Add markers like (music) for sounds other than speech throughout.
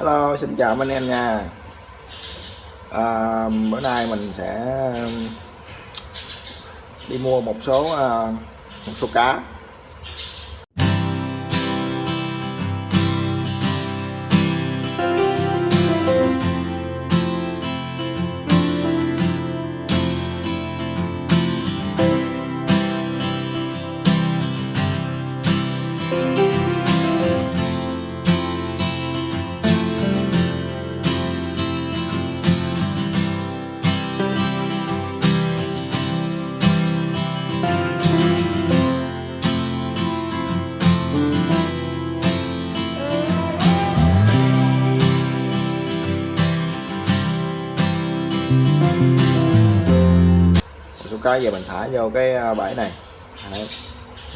Hello, xin chào anh em nha. À, Bữa nay mình sẽ um, đi mua một số à, một số cá. Cái giờ mình thả vô cái ờ, bãi này. Đấy.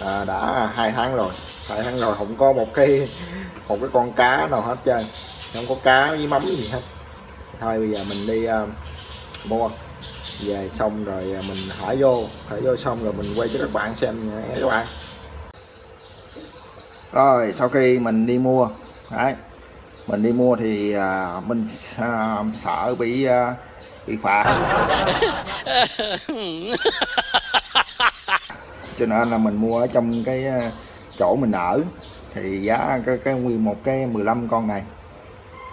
À, đã hai tháng rồi. Hai tháng rồi không có một cái một cái con cá nào hết trơn. Không có cá với mắm gì hết. Thôi bây giờ mình đi uh, mua. Về xong rồi mình thả vô. Thả vô xong rồi mình quay cho các bạn xem nha các bạn. Rồi sau khi mình đi mua đấy. Mình đi mua thì uh, mình uh, sợ bị uh, bị phạt. (laughs) Cho nên là mình mua ở trong cái chỗ mình ở. Thì giá cái, cái nguyên một cái 15 con này.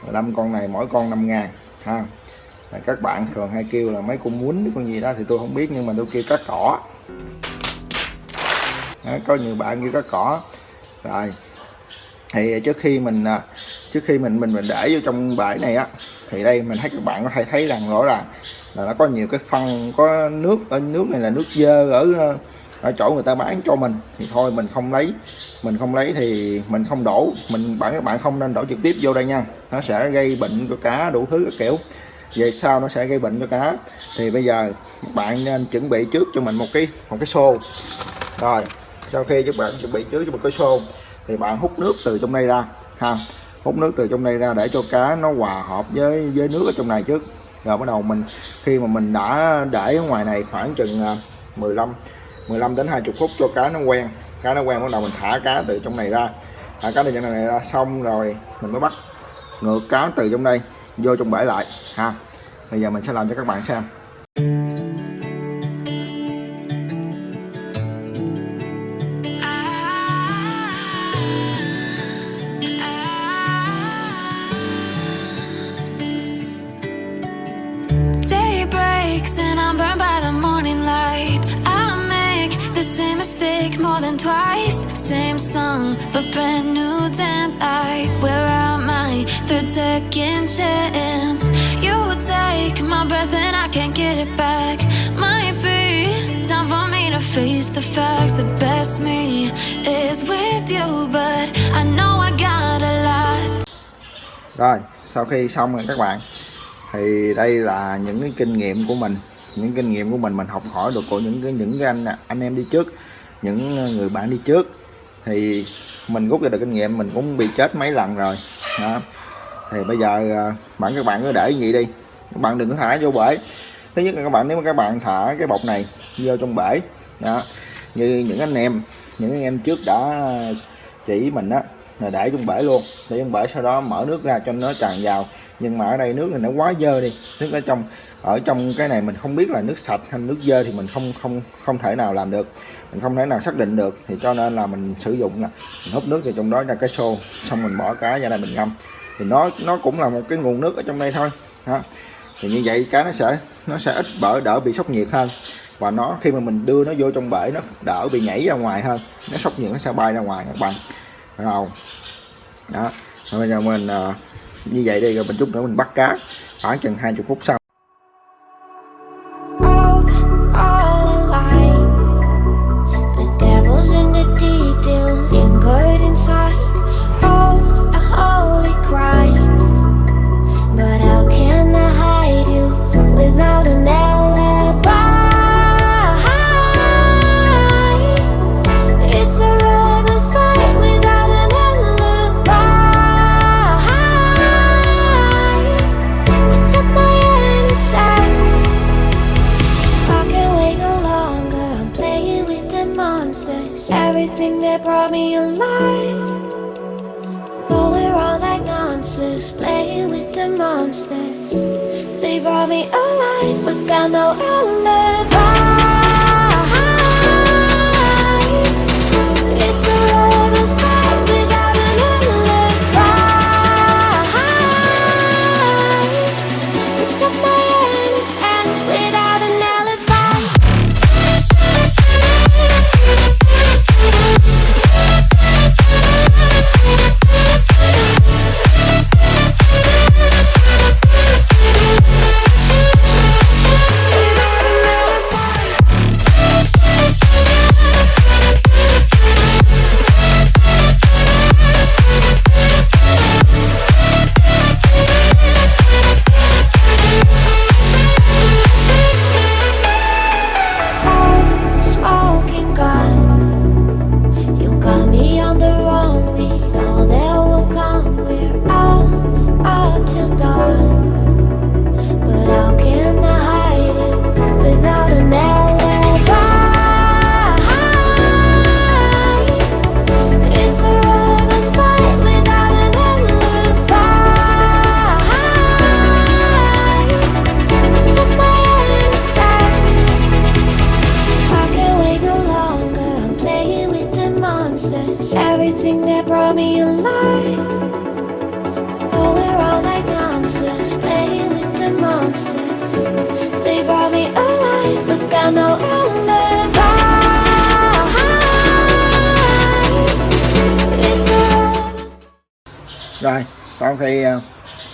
15 con này mỗi con 5 ngàn ha. Các bạn thường hay kêu là mấy con muốn con gì đó thì tôi không biết nhưng mà tôi kêu cá cỏ. Đó, có nhiều bạn kêu cá cỏ. Rồi thì trước khi mình trước khi mình mình mình để vô trong bãi này á thì đây, mình thấy các bạn có thể thấy rằng rõ ràng là nó có nhiều cái phân, có nước ở nước này là nước dơ ở ờ, ở chỗ người ta bán cho mình. Thì thôi, mình không lấy, mình không lấy thì mình không đổ. Mình, bạn, các bạn không nên đổ trực tiếp vô đây nha. Nó sẽ gây bệnh cho cá đủ thứ các kiểu. Về sau nó sẽ gây bệnh cho cá. Thì bây giờ bạn nên chuẩn bị trước cho mình một cái một cái xô. Rồi, sau khi các bạn chuẩn bị trước cho một cái xô thì bạn hút nước từ trong đây ra, ha hút nước từ trong đây ra để cho cá nó hòa hợp với với nước ở trong này trước. Rồi bắt đầu mình, khi mà mình đã để ở ngoài này khoảng chừng à, 15 15 đến 20 phút cho cá nó quen. Cá nó quen, bắt đầu mình thả cá từ trong này ra. Thả cá từ trong này ra xong rồi mình mới bắt ngược cá từ trong đây vô trong bể lại, ha. Bây giờ mình sẽ làm cho các bạn xem. Song, brand new dance. I wear out my third second chance. You take my breath and I can't get it back. Might be time for me to face the facts. The best me is with you But I know I got a lot. Rồi, sau khi xong rồi các bạn Thì đây là những cái kinh nghiệm của mình. Những kinh nghiệm của mình mình học hỏi được của những cái những cái anh anh em đi trước những người bạn đi trước. Thì mình rút ra được kinh nghiệm, mình cũng bị chết mấy lần rồi. Đó. thì bây giờ à, bạn, các bạn cứ để vậy đi. Các bạn đừng có thả vô bể. Thứ nhất là các bạn, nếu mà các bạn thả cái bọc này vô trong bể, đó, như những anh em, những anh em trước đã chỉ mình á, là để trong bể luôn. Để trong bể sau đó mở nước ra cho nó tràn vào nhưng mà ở đây nước này nó quá dơ đi. Nước ở trong ở trong cái này mình không biết là nước sạch hay nước dơ thì mình không không không thể nào làm được. Mình không thể nào xác định được, thì cho nên là mình sử dụng là mình hút nước vào trong đó ra cái xô, xong mình bỏ cá ra đây mình ngâm. Thì nó nó cũng là một cái nguồn nước ở trong đây thôi. Đó. thì như vậy cá nó sẽ nó sẽ ít bỡ, đỡ bị sốc nhiệt hơn. Và nó, khi mà mình đưa nó vô trong bể, nó đỡ bị nhảy ra ngoài hơn. Nó sốc nhiệt, nó sẽ bay ra ngoài, các bạn. Rồi. Đó. Rồi bây giờ mình ờ, như vậy đi rồi mình chút nữa mình bắt cá khoảng chừng 20 phút sau. brought me alive. Though we're all like monsters Playing with the monsters. They brought me alive But got no outlet rồi sau khi ờ,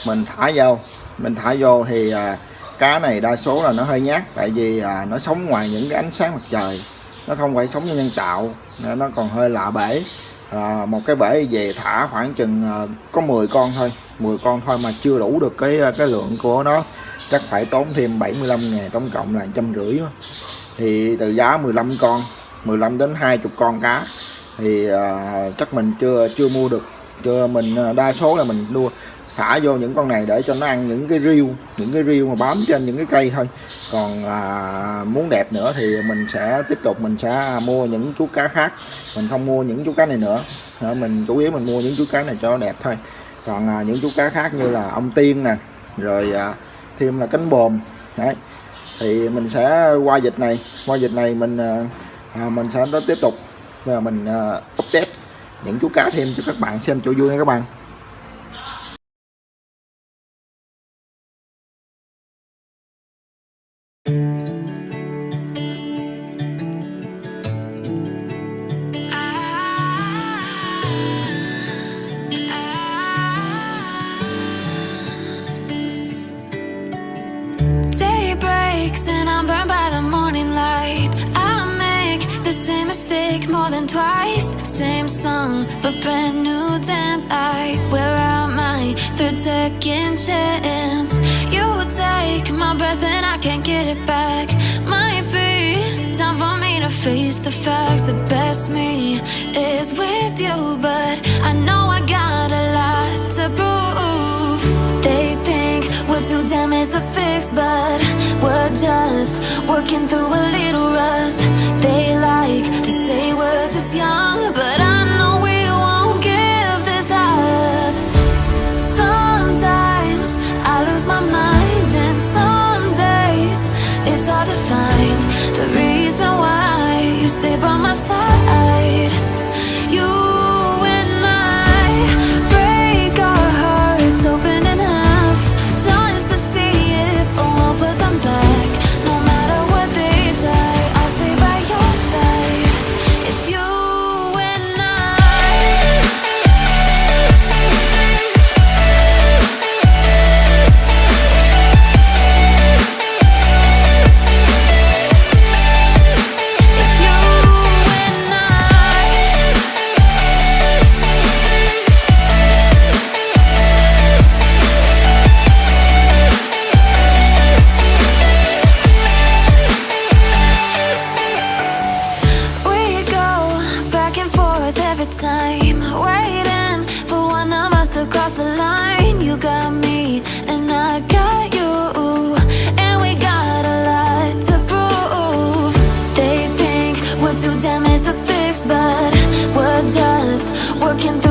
mình thả vô mình thả vô thì ờ, cá này đa số là nó hơi nhát tại vì ờ, nó sống ngoài những cái ánh sáng mặt trời. Nó không phải sống nhân tạo nên nó còn hơi lạ bể. À, một cái bể về thả khoảng chừng à, có 10 con thôi 10 con thôi mà chưa đủ được cái cái lượng của nó. Chắc phải tốn thêm 75 ngàn tổng cộng là trăm rưỡi thì từ giá 15 con 15 đến 20 con cá thì à, chắc mình chưa chưa mua được cho mình à, đa số là mình đua thả vô những con này để cho nó ăn những cái riêu những cái riêu mà bám trên những cái cây thôi. Còn à, muốn đẹp nữa thì mình sẽ tiếp tục mình sẽ à, mua những chú cá khác. Mình không mua những chú cá này nữa. Mình chủ yếu mình mua những chú cá này cho đẹp thôi. Còn à, những chú cá khác như là ông tiên nè rồi à, thêm là cánh bồm. Đấy thì mình sẽ qua dịch này. Qua dịch này mình à, à, mình sẽ tiếp tục và mình à, update những chú cá thêm cho các bạn xem cho vui nha các bạn. Same mistake more than twice. Same song, but brand new dance. I wear out my third second chance. You take my breath and I can't get it back. Might be time for me to face the facts. The best me is with you, but I know I got a lot to prove. Too damaged to fix, but we're just working through a little rust. They like to say we're just young, but I know just working through